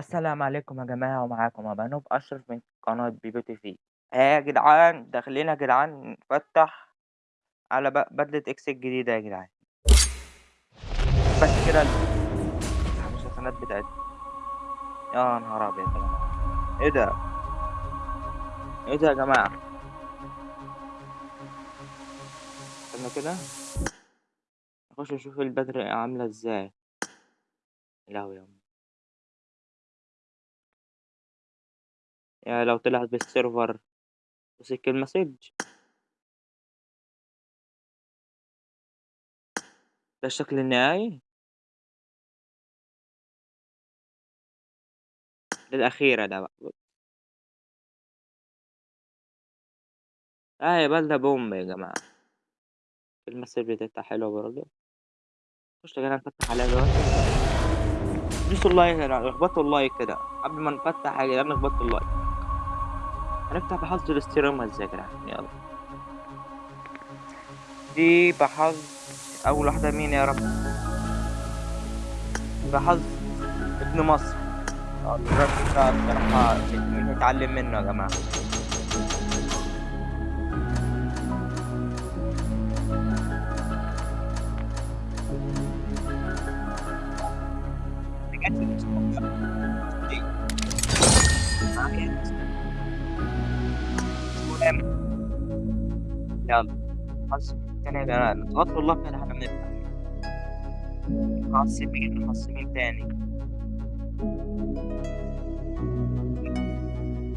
السلام عليكم يا جماعة ومعاكم أبو أنوب أشرف من قناة بيبو تي في. يا جدعان داخلين يا جدعان نفتح على بدلة X الجديدة يا جدعان. بس كده المسلسلات بتاعتنا يا نهار أبيض يا جماعة. إيه ده؟ إيه ده يا جماعة؟ استنى كده. نخش نشوف البدلة عاملة إزاي. لهوي يا يا لو طلعت بالسيرفر وسك المسج. ده الشكل النهائي؟ للأخيرة ده بقى. آه يا بلدة بوم يا جماعة. ال message بتاعتها حلوة برضه. خش جدعان نفتح عليها دلوقتي. دوسوا ال like جدعان اخبطوا ال like كده. قبل ما نفتح يا جدعان ال like. هنفتح بحظ ال stream يا جدعان يلا. دي بحظ أول واحدة مين يا رب؟ بحظ ابن مصر. آه الراجل ده بصراحة نتعلم منه يا جماعة. بجد؟ دي. المهم يلا. حظ تاني يا جماعة غطوا الله كده إحنا بنفتح حظ مين؟ تاني؟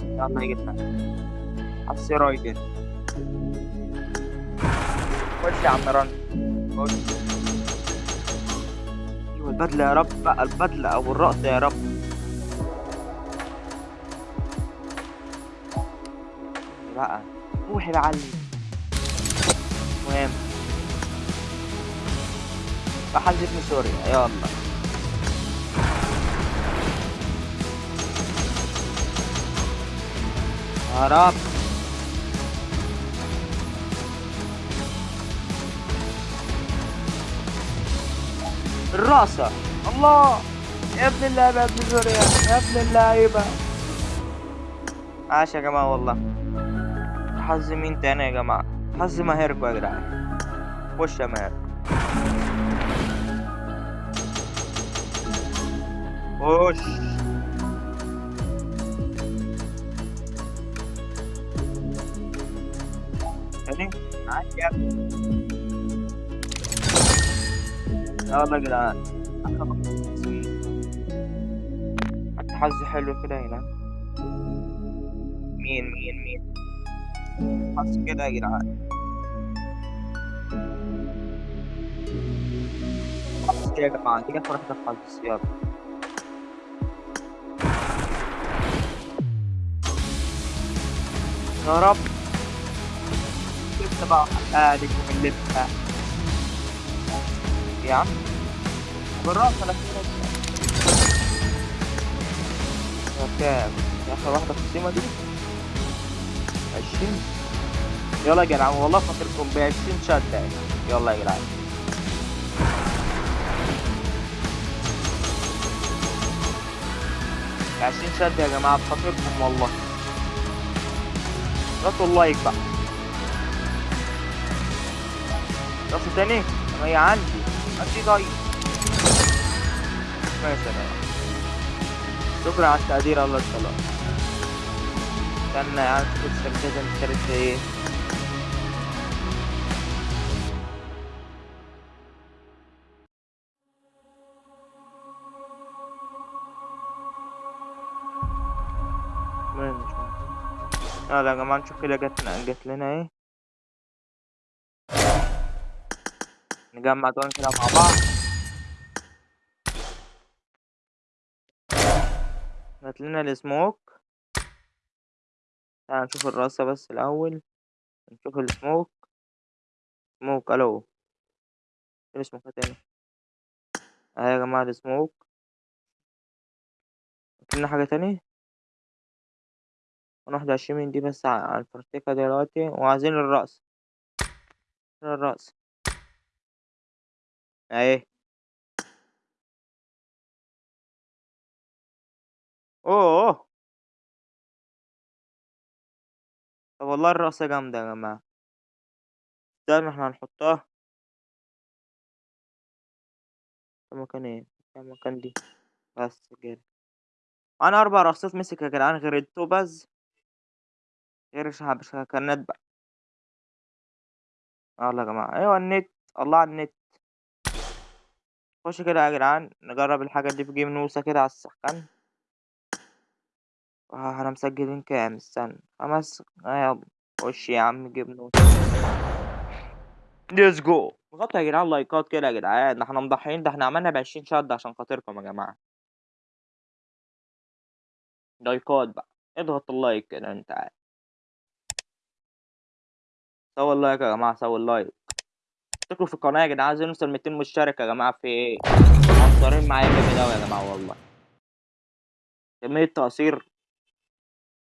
يلا حظ رايدن خش يا عم رن. خش. أيوه البدلة يا رب. بقى البدلة أو الرقص يا رب. بقى. روحي بقى علي المهم بحظ ابن سوريا يلا. يا رب. الرقصة الله. يا ابن اللعيبة يا ابن سوريا. يا ابن اللعيبة. عاش يا جماعة والله. حظ مين تاني يا جماعة. حظ ماهركوا يا جدعان خش يا ماهر؟ خش تاني عاش يا ابني يا جدعان. حظ حلو كده هنا. مين مين مين؟ حظ كده يا جدعان حظ كده يا جماعة دي آخر واحدة خالص يلا يا رب لسه بقى حقالك من لسه يا عم بالراحة لا كده يا كام يا آخر واحدة في السيمة دي عشرين. يلا يا جدعان والله فاكركم بعشرين شدة يعني. يلا يا جدعان. عشرين شدة يا جماعة بخاطركم والله. غطوا اللايك بقى. راسه تاني؟ هي عندي. ماشي يا جماعة. شكرا على التقدير الله يسلمك. استنى يا عم شوف السركزة اشتريت إيه. المهم مش مهم. يلا يا جماعة نشوف كده جت جت لنا إيه. نجمع دول كده مع بعض. جت لنا السموك. تعال نشوف الراسة بس الأول نشوف السموك. سموك ألو. فين السموك تاني؟ أهي يا جماعة السموك لنا حاجة تاني؟ واحد وعشرين من دي بس على الفرتيكة دلوقتي. وعايزين الرأس الرأس أهي. أوه! طب والله الرقصة جامدة يا جماعة. استنوا إحنا هنحطها. المكان إيه؟ المكان دي. بس كده. معانا 4 رصاص مسك يا جدعان غير التوباز. غير الشهب شكنات بقى. يالّا يا جماعة، أيوه النت، الله على النت. خش كده يا جدعان نجرب الحاجات دي في جيم نوسة كده على السخان. آه إحنا مسجلين كام؟ استنى 5 آه يالّا خش يا عم نوسة. let's go اضغطوا يا جدعان لايكات كده يا جدعان، ده إحنا مضحيين، ده إحنا عملنا ب20 شد عشان خاطركم يا جماعة. لايكات بقى، اضغط ال like كده أنت عارف. سووا ال like يا جماعة، سووا اللايك. اشتركوا في القناة يا جدعان عايزين نوصل 200 مشترك يا جماعة في إيه؟ مقصرين معايا جامد أوي يا جماعة والله. كمية تقصير.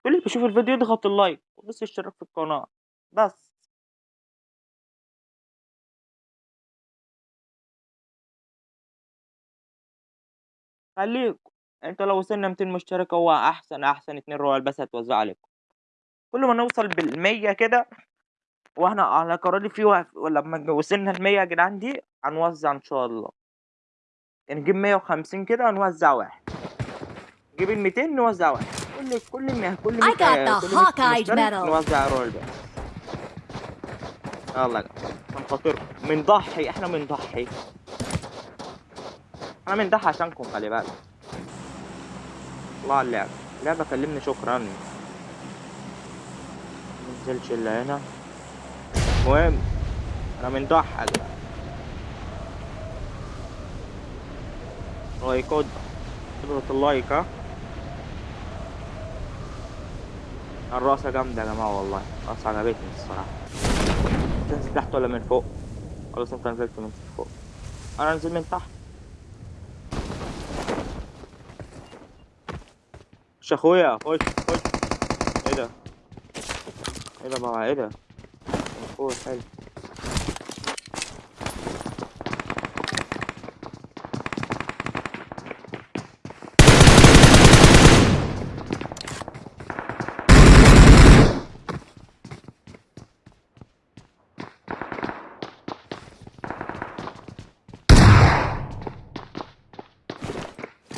كل اللي بيشوف الفيديو يضغط ال like ويدوس اشتراك في القناة، بس. خليكم، أنتوا لو وصلنا 200 مشترك هو أحسن أحسن 2 رويال بس هتوزعوا عليكم. كل ما نوصل بال100 كده وإحنا على قراري في و ولما وصلنا ل100 يا جدعان دي هنوزع إن شاء الله. نجيب 150 كده هنوزع واحد. نجيب ال200 نوزع واحد. كل كل م كل I 100 got the كل 100 Hawkeye مشترك medal. نوزع يا جماعة عشان خاطركم، بنضحي إحنا بنضحي. إحنا بنضحي عشانكم خلي بالك. الله على اللعبة، اللعبة كلمني شكرًا. مننزلش إلا هنا. المهم إحنا بنضحي. لايكات اضغط اللايك ها. الرقصة جامدة يا جماعة والله، الرقصة عجبتني الصراحة. تنزل تحت والّا من فوق؟ خلاص أنت نزلت من فوق. أنا أنزل من تحت. خش يا أخويا خش خش. إيه ده؟ إيه ده بقى إيه ده؟ فوق حلو.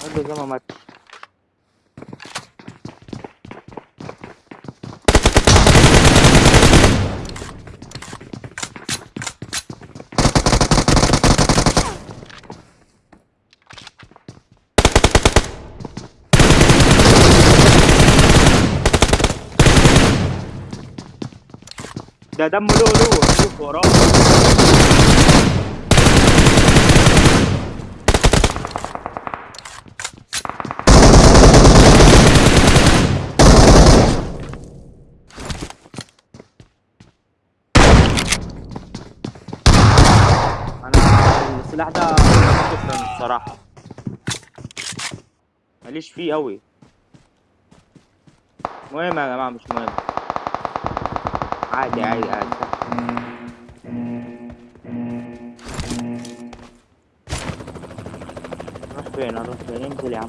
الراجل ده ما ماتش. ده دمه لؤلؤ شوف السلاح ده شكرًا الصراحة. ما ليش فيه أوي. المهم يا جماعة مش مهم. عادي عادي عادي. هنروح فين هنروح فين؟ انزل يا عم.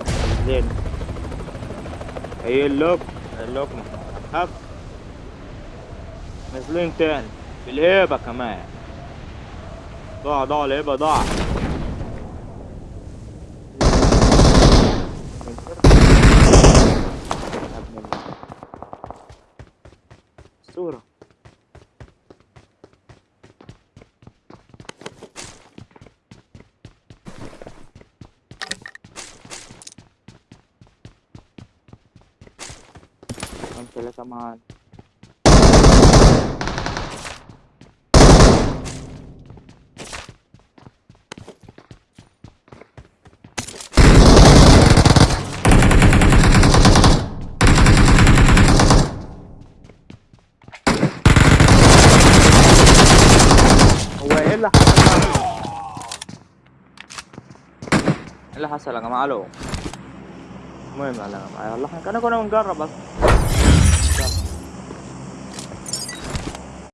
قايل لكم قايل لكم هب. نازلين تاني بالهيبة كمان. ضاع ضاع الهيبة ضاع. كام 3 معانا. هو إيه اللي حصل؟ إيه اللي حصل يا جماعة؟ ألو. المهم يا جماعة يلا إحنا كنا بنجرب بس.